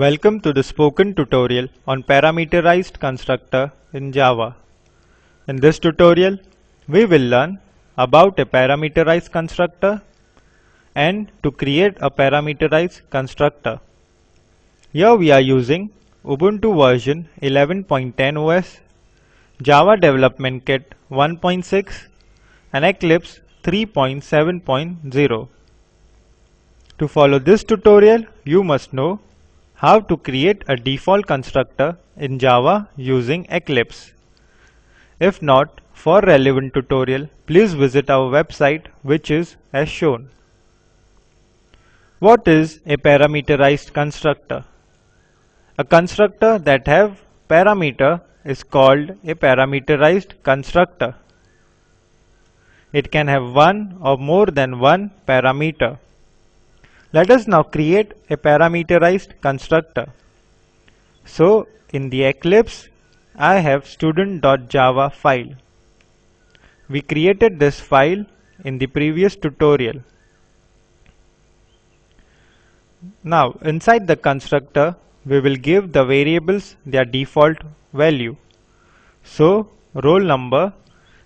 Welcome to the spoken tutorial on parameterized constructor in Java. In this tutorial, we will learn about a parameterized constructor and to create a parameterized constructor. Here we are using Ubuntu version 11.10 OS, Java Development Kit 1.6 and Eclipse 3.7.0. To follow this tutorial, you must know how to create a default constructor in Java using Eclipse. If not, for relevant tutorial, please visit our website which is as shown. What is a parameterized constructor? A constructor that have parameter is called a parameterized constructor. It can have one or more than one parameter. Let us now create a parameterized constructor. So in the Eclipse, I have student.java file. We created this file in the previous tutorial. Now inside the constructor, we will give the variables their default value. So roll number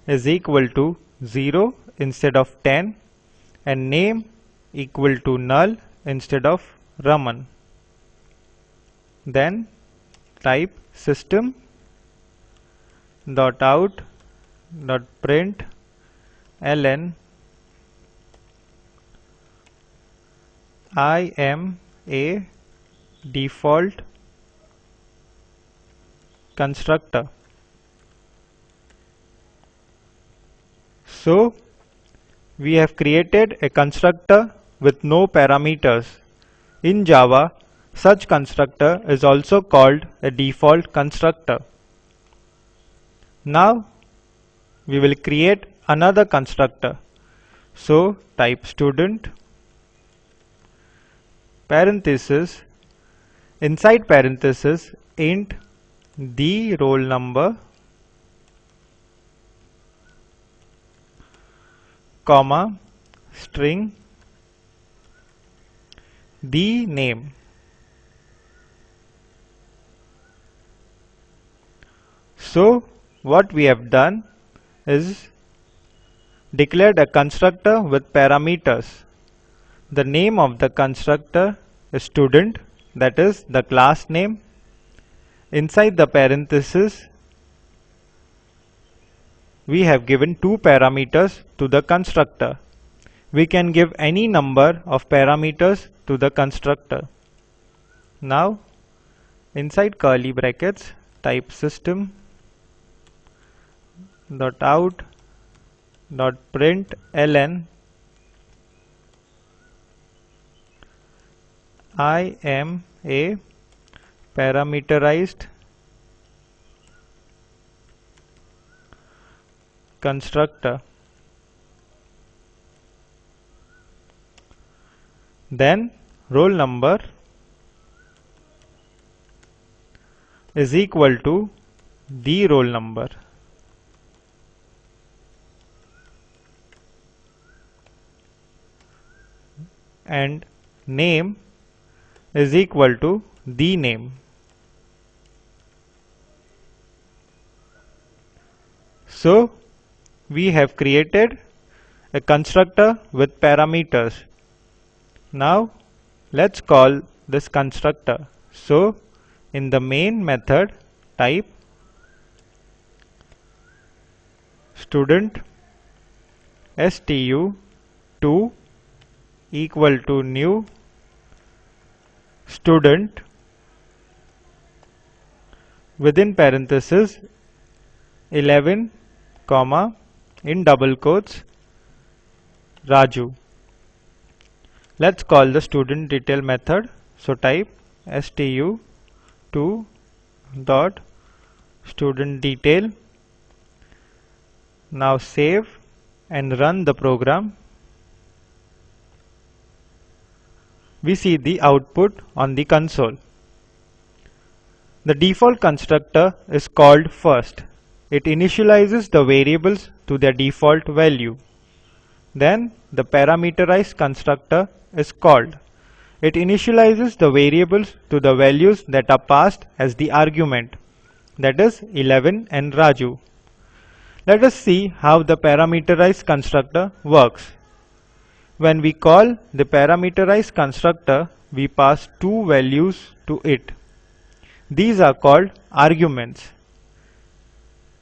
is equal to 0 instead of 10 and name equal to null instead of Raman. Then type system dot out dot print ln I am a default constructor. So we have created a constructor with no parameters. In Java, such constructor is also called a default constructor. Now we will create another constructor. So type student parenthesis inside parenthesis int the roll number comma string the name. So what we have done is declared a constructor with parameters. The name of the constructor is student that is the class name. Inside the parenthesis we have given two parameters to the constructor. We can give any number of parameters to the constructor. Now inside curly brackets type system dot out dot print ln I am a parameterized constructor then roll number is equal to the roll number. And name is equal to the name. So we have created a constructor with parameters. Now Let's call this constructor. So in the main method type student stu2 equal to new student within parenthesis 11 comma in double quotes Raju Let's call the student detail method. So type stu2 dot student detail. Now save and run the program. We see the output on the console. The default constructor is called first. It initializes the variables to their default value. Then the parameterized constructor is called. It initializes the variables to the values that are passed as the argument, that is 11 and Raju. Let us see how the parameterized constructor works. When we call the parameterized constructor, we pass two values to it. These are called arguments.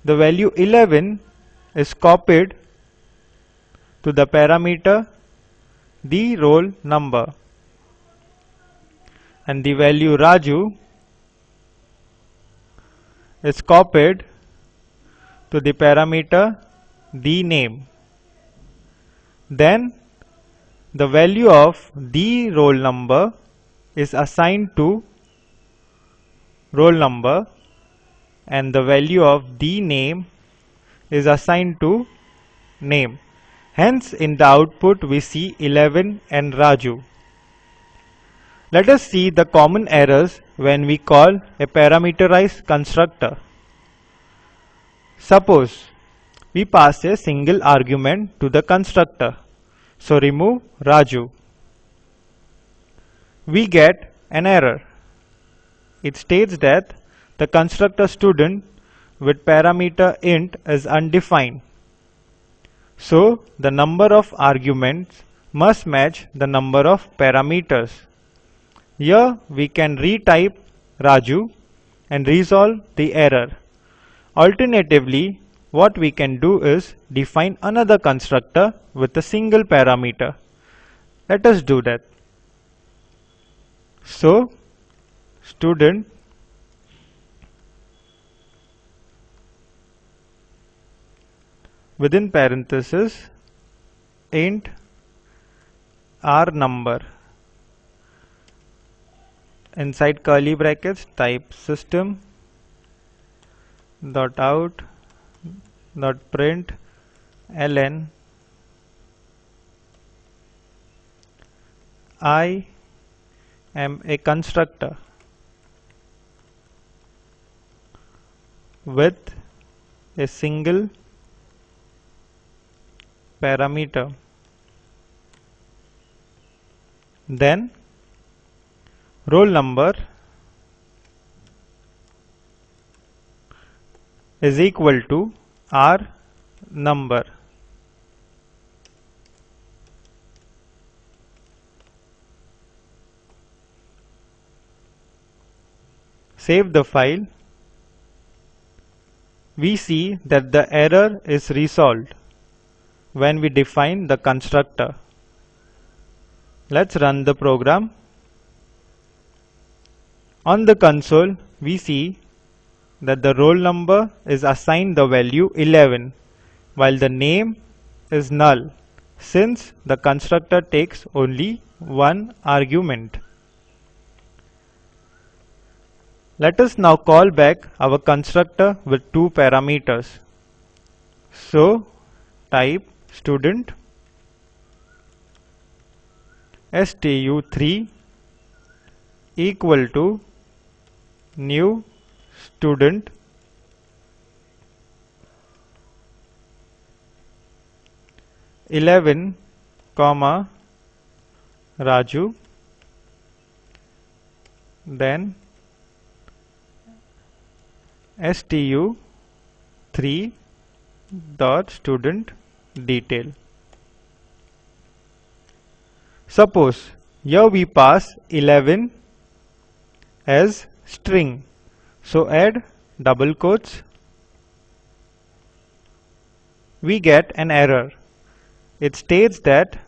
The value 11 is copied to the parameter the roll number and the value Raju is copied to the parameter the name. Then the value of the roll number is assigned to roll number and the value of the name is assigned to name. Hence in the output we see 11 and Raju. Let us see the common errors when we call a parameterized constructor. Suppose we pass a single argument to the constructor. So remove Raju. We get an error. It states that the constructor student with parameter int is undefined. So the number of arguments must match the number of parameters. Here we can retype Raju and resolve the error. Alternatively, what we can do is define another constructor with a single parameter. Let us do that. So, student within parenthesis int r number. Inside curly brackets type system dot out dot print ln I am a constructor with a single parameter then roll number is equal to R number. Save the file. We see that the error is resolved when we define the constructor. Let's run the program. On the console, we see that the roll number is assigned the value 11 while the name is null since the constructor takes only one argument. Let us now call back our constructor with two parameters. So type student stu3 equal to new student eleven comma Raju then stu 3 dot student detail suppose here we pass 11 as string. So add double quotes. We get an error. It states that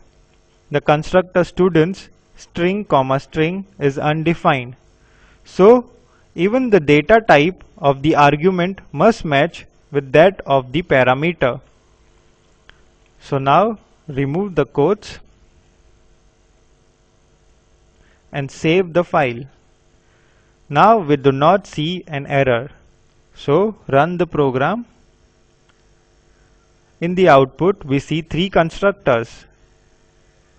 the constructor students string comma string is undefined. So even the data type of the argument must match with that of the parameter. So now remove the quotes and save the file. Now we do not see an error. So run the program. In the output we see three constructors.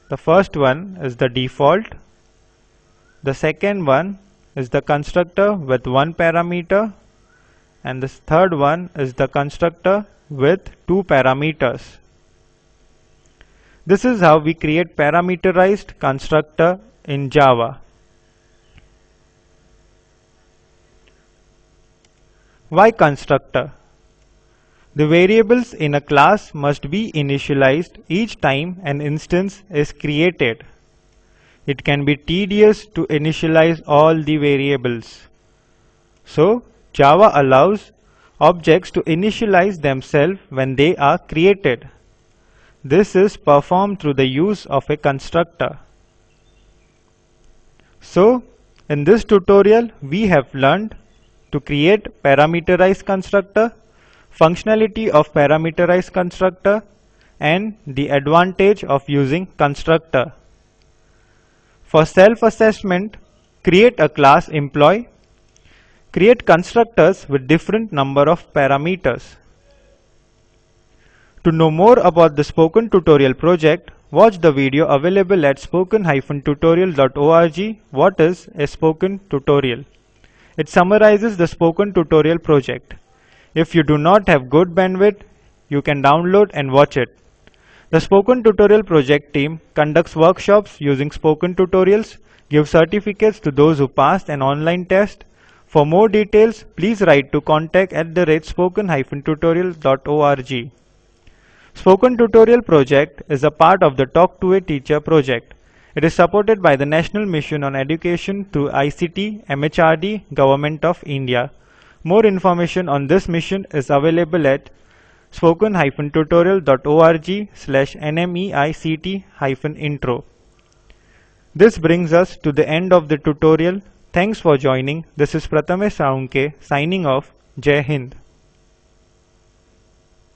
The first one is the default. The second one is the constructor with one parameter and the third one is the constructor with two parameters. This is how we create parameterized constructor in Java. Why constructor? The variables in a class must be initialized each time an instance is created. It can be tedious to initialize all the variables. So, Java allows objects to initialize themselves when they are created. This is performed through the use of a constructor. So, in this tutorial we have learned to create parameterized constructor, functionality of parameterized constructor and the advantage of using constructor. For self-assessment, create a class employee, create constructors with different number of parameters. To know more about the Spoken Tutorial project, watch the video available at spoken-tutorial.org What is a Spoken Tutorial? It summarizes the Spoken Tutorial project. If you do not have good bandwidth, you can download and watch it. The Spoken Tutorial project team conducts workshops using Spoken Tutorials, gives certificates to those who passed an online test. For more details, please write to contact at the rate spoken-tutorial.org. Spoken Tutorial project is a part of the Talk to a Teacher project. It is supported by the National Mission on Education through ICT, MHRD, Government of India. More information on this mission is available at spoken-tutorial.org slash nmeict-intro. This brings us to the end of the tutorial. Thanks for joining. This is Prathamesh Salunke signing off. Jai Hind.